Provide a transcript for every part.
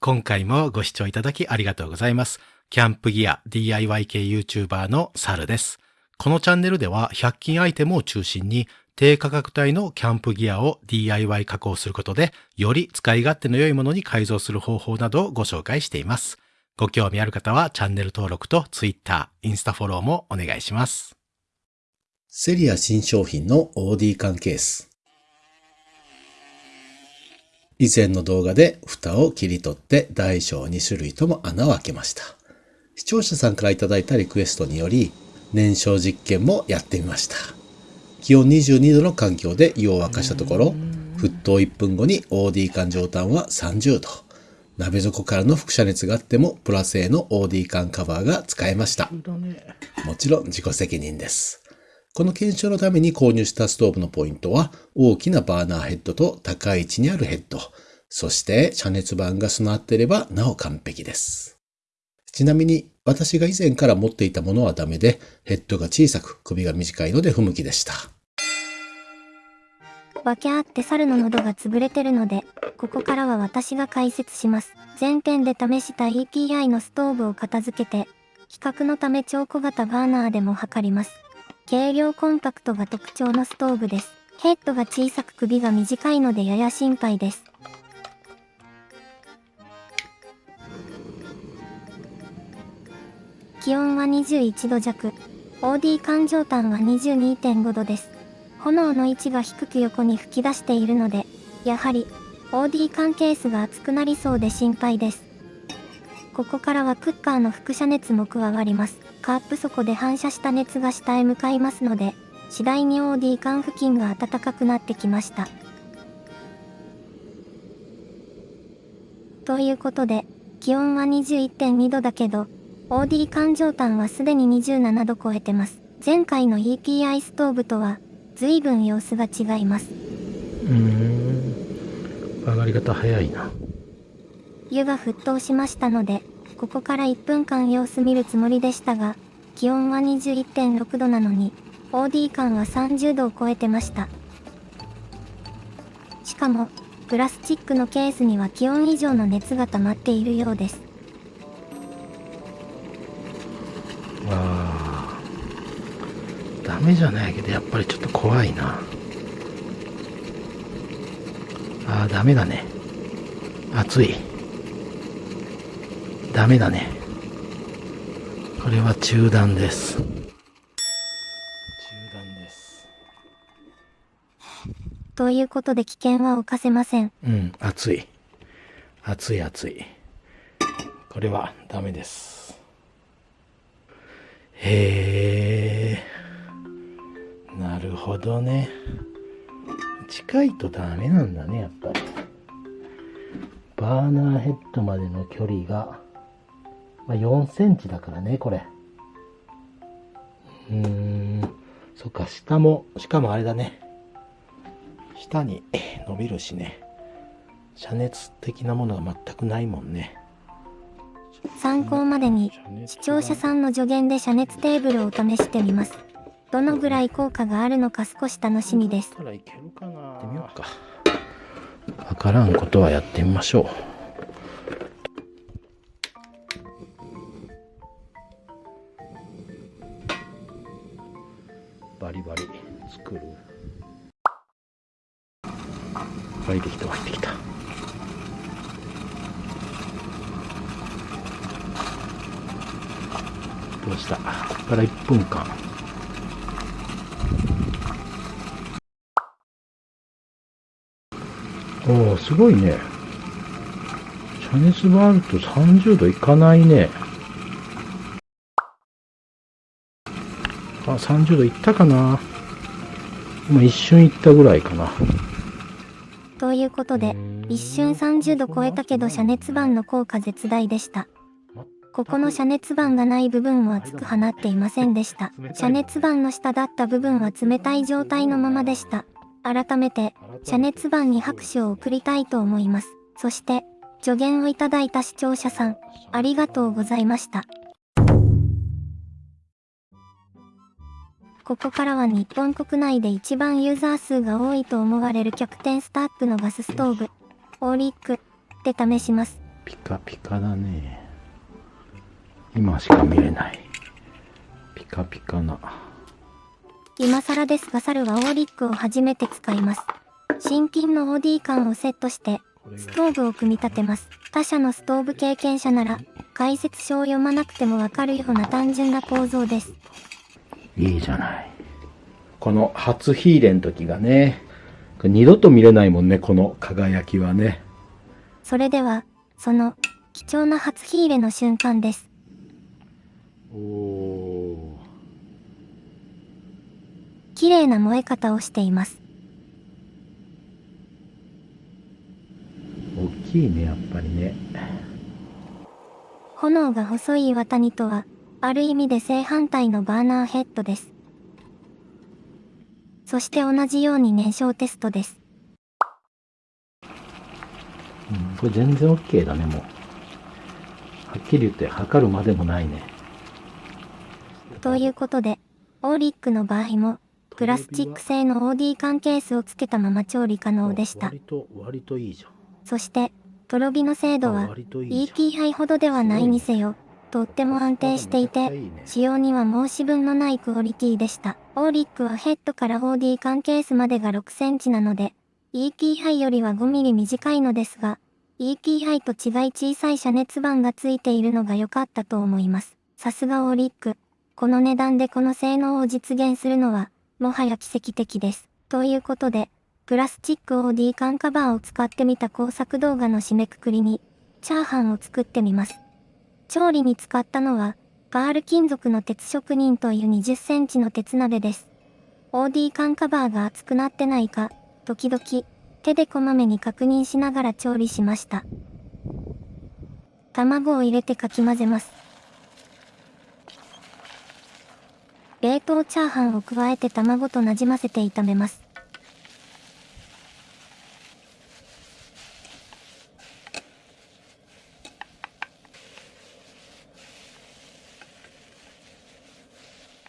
今回もご視聴いただきありがとうございます。キャンプギア DIY 系 YouTuber のサルです。このチャンネルでは100均アイテムを中心に低価格帯のキャンプギアを DIY 加工することでより使い勝手の良いものに改造する方法などをご紹介しています。ご興味ある方はチャンネル登録と Twitter、インスタフォローもお願いします。セリア新商品の OD 缶ケース。以前の動画で蓋を切り取って大小2種類とも穴を開けました。視聴者さんからいただいたリクエストにより、燃焼実験もやってみました。気温22度の環境で湯を沸かしたところ、沸騰1分後に OD 缶上端は30度。鍋底からの輻射熱があってもプラ製の OD 缶カバーが使えました。もちろん自己責任です。この検証のために購入したストーブのポイントは、大きなバーナーヘッドと高い位置にあるヘッド、そして遮熱板が備わっていればなお完璧です。ちなみに、私が以前から持っていたものはダメで、ヘッドが小さく首が短いので不向きでした。わけあって猿の喉が潰れてるので、ここからは私が解説します。前編で試した EPI のストーブを片付けて、比較のため超小型バーナーでも測ります。軽量コンパクトが特徴のストーブです。ヘッドが小さく首が短いのでやや心配です。気温は21度弱。OD 環状端は22.5度です。炎の位置が低く横に吹き出しているので、やはり OD 缶ケースが熱くなりそうで心配です。ここからはクッカーの輻射熱も加わります。カープ底で反射した熱が下へ向かいますので、次第に OD 缶付近が暖かくなってきました。ということで、気温は21.2度だけど、OD 缶上端はすでに27度超えてます。前回の EPI ストーブとは、随分様子が違います。うーん。上がり方早いな。湯が沸騰しましたので、ここから1分間様子見るつもりでしたが、気温は21.6度なのに、OD 感は30度を超えてました。しかも、プラスチックのケースには気温以上の熱が溜まっているようです。わあ。ダメじゃないけど、やっぱりちょっと怖いな。ああ、ダメだね。熱い。ダメだね。これは中断です。中断です。ということで危険は冒せません。うん、熱い。熱い熱い。これはダメです。へえ。なるほどね。近いとダメなんだね、やっぱり。バーナーヘッドまでの距離が、まあ、4センチだからね、これ。うーん。そっか、下も、しかもあれだね。下に伸びるしね。遮熱的なものが全くないもんね。参考までに、視聴者さんの助言で遮熱テーブルを試してみます。どのぐらい効果があるのか少し楽しみです。わからんことはやってみましょう。作る。湧いてきた湧いてきた。どうした？ここから1分間。おお、すごいね。遮熱があると30度いかないね。あ、30度いったかな。今一瞬いったぐらいかな。ということで、一瞬30度超えたけど遮熱板の効果絶大でした。ここの遮熱板がない部分は熱く放っていませんでした。遮熱板の下だった部分は冷たい状態のままでした。改めて、遮熱板に拍手を送りたいと思います。そして、助言をいただいた視聴者さん、ありがとうございました。ここからは日本国内で一番ユーザー数が多いと思われる極点スタックのガスストーブ、オーリックで試します。ピカピカだね。今しか見れない。ピカピカな。今更ですが猿はオーリックを初めて使います。新品の OD 缶をセットして、ストーブを組み立てます。他社のストーブ経験者なら、解説書を読まなくてもわかるような単純な構造です。いいじゃない。この初火入れの時がね、二度と見れないもんね、この輝きはね。それでは、その、貴重な初火入れの瞬間です。おお。綺麗な燃え方をしています。大きいね、やっぱりね。炎が細い岩谷とは、ある意味で正反対のバーナーヘッドです。そして同じように燃焼テストです。うん、これ全然 OK だね、もう。はっきり言って測るまでもないね。ということで、オーリックの場合も、プラスチック製の OD 缶ケースをつけたまま調理可能でした。割と、割といいじゃん。そして、とろ火の精度あは ET 杯ほどではないにせよ、とっても安定していて、使用には申し分のないクオリティでした。オーリックはヘッドから OD 缶ケースまでが6センチなので、ET 杯よりは5ミリ短いのですが、ET 杯と違い小さい遮熱板がついているのが良かったと思います。さすがオーリック。この値段でこの性能を実現するのは、もはや奇跡的です。ということで、プラスチック OD 缶カバーを使ってみた工作動画の締めくくりに、チャーハンを作ってみます。調理に使ったのは、パール金属の鉄職人という20センチの鉄鍋です。OD 缶カバーが熱くなってないか、時々、手でこまめに確認しながら調理しました。卵を入れてかき混ぜます。冷凍チャーハンを加えて卵となじませて炒めます。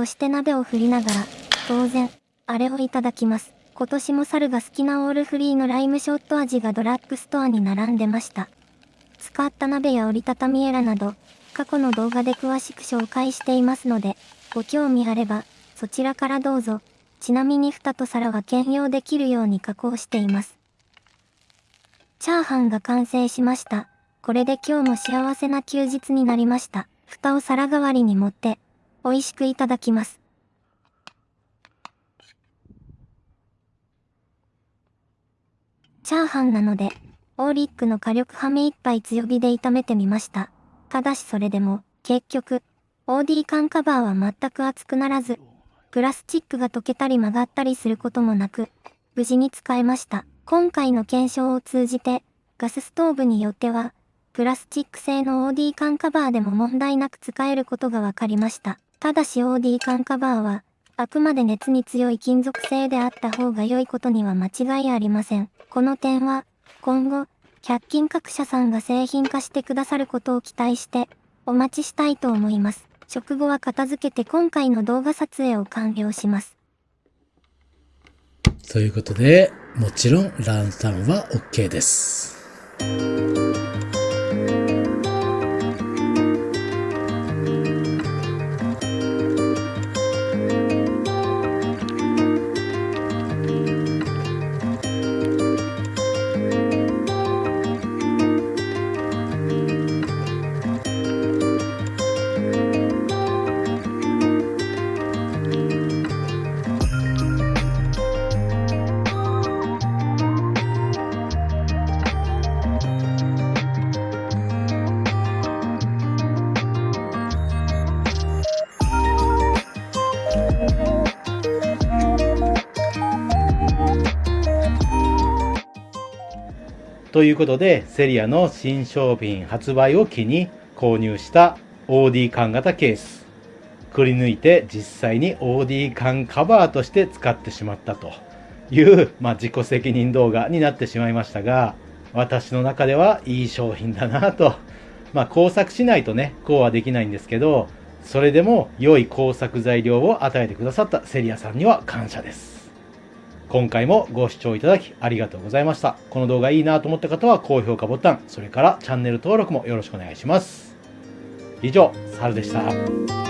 そして鍋を振りながら、当然、あれをいただきます。今年も猿が好きなオールフリーのライムショット味がドラッグストアに並んでました。使った鍋や折りたたみエラなど、過去の動画で詳しく紹介していますので、ご興味あれば、そちらからどうぞ。ちなみに蓋と皿は兼用できるように加工しています。チャーハンが完成しました。これで今日も幸せな休日になりました。蓋を皿代わりに持って、美味しくいただきます。チャーハンなので、オーリックの火力はめ一杯強火で炒めてみました。ただしそれでも、結局、OD 缶カバーは全く熱くならず、プラスチックが溶けたり曲がったりすることもなく、無事に使えました。今回の検証を通じて、ガスストーブによっては、プラスチック製の OD 缶カバーでも問題なく使えることが分かりました。ただし OD 缶カバーは、あくまで熱に強い金属製であった方が良いことには間違いありません。この点は、今後、100均各社さんが製品化してくださることを期待して、お待ちしたいと思います。食後は片付けて今回の動画撮影を完了します。ということで、もちろんランタンは OK です。ということで、セリアの新商品発売を機に購入した OD 缶型ケース。くり抜いて実際に OD 缶カバーとして使ってしまったという、まあ、自己責任動画になってしまいましたが、私の中ではいい商品だなと。まあ、工作しないとね、こうはできないんですけど、それでも良い工作材料を与えてくださったセリアさんには感謝です。今回もご視聴いただきありがとうございました。この動画いいなと思った方は高評価ボタン、それからチャンネル登録もよろしくお願いします。以上、サルでした。